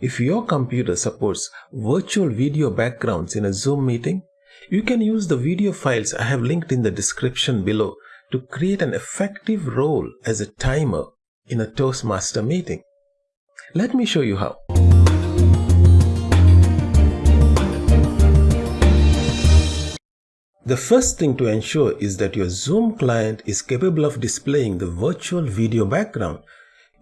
If your computer supports virtual video backgrounds in a Zoom meeting, you can use the video files I have linked in the description below to create an effective role as a timer in a Toastmaster meeting. Let me show you how. The first thing to ensure is that your Zoom client is capable of displaying the virtual video background.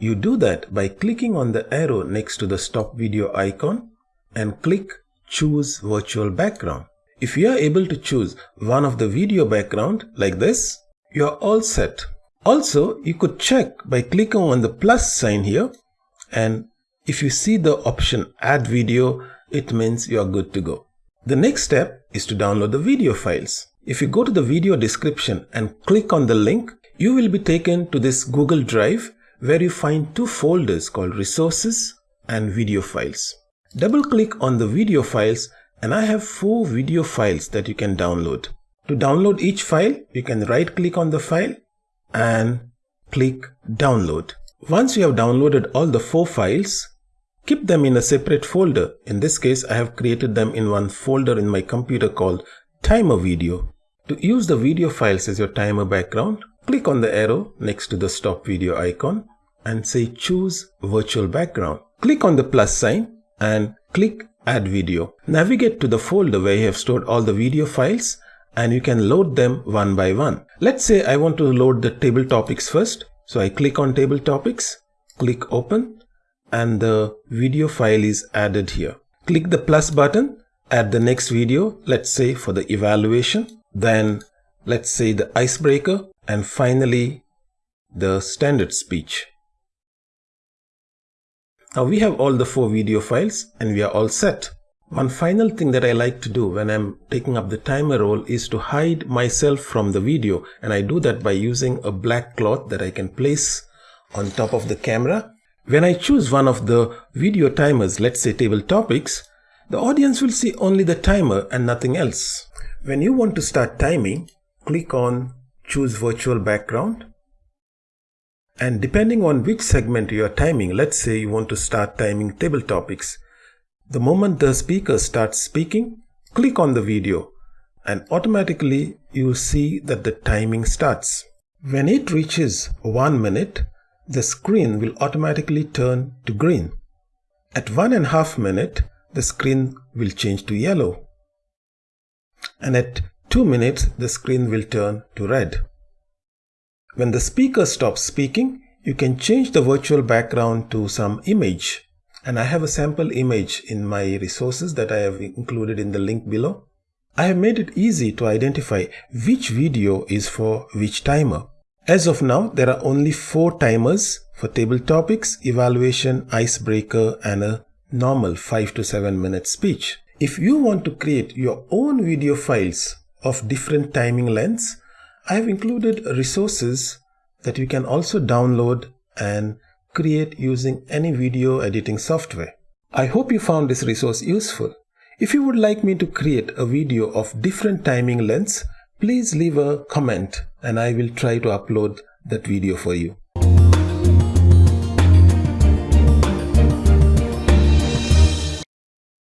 You do that by clicking on the arrow next to the stop video icon and click choose virtual background. If you are able to choose one of the video background like this, you are all set. Also, you could check by clicking on the plus sign here and if you see the option add video, it means you are good to go. The next step is to download the video files. If you go to the video description and click on the link, you will be taken to this Google Drive where you find two folders called resources and video files. Double click on the video files and I have four video files that you can download. To download each file, you can right click on the file and click download. Once you have downloaded all the four files, Keep them in a separate folder. In this case, I have created them in one folder in my computer called timer video. To use the video files as your timer background, click on the arrow next to the stop video icon and say choose virtual background. Click on the plus sign and click add video. Navigate to the folder where you have stored all the video files and you can load them one by one. Let's say I want to load the table topics first. So I click on table topics, click open and the video file is added here. Click the plus button, add the next video, let's say for the evaluation, then let's say the icebreaker, and finally the standard speech. Now we have all the four video files and we are all set. One final thing that I like to do when I'm taking up the timer role is to hide myself from the video and I do that by using a black cloth that I can place on top of the camera when I choose one of the video timers, let's say table topics, the audience will see only the timer and nothing else. When you want to start timing, click on choose virtual background. And depending on which segment you are timing, let's say you want to start timing table topics. The moment the speaker starts speaking, click on the video and automatically you will see that the timing starts. When it reaches one minute, the screen will automatically turn to green. At one and a half minute, the screen will change to yellow. And at two minutes, the screen will turn to red. When the speaker stops speaking, you can change the virtual background to some image. And I have a sample image in my resources that I have included in the link below. I have made it easy to identify which video is for which timer. As of now, there are only four timers for table topics, evaluation, icebreaker, and a normal 5 to 7 minute speech. If you want to create your own video files of different timing lengths, I have included resources that you can also download and create using any video editing software. I hope you found this resource useful. If you would like me to create a video of different timing lengths, please leave a comment and I will try to upload that video for you.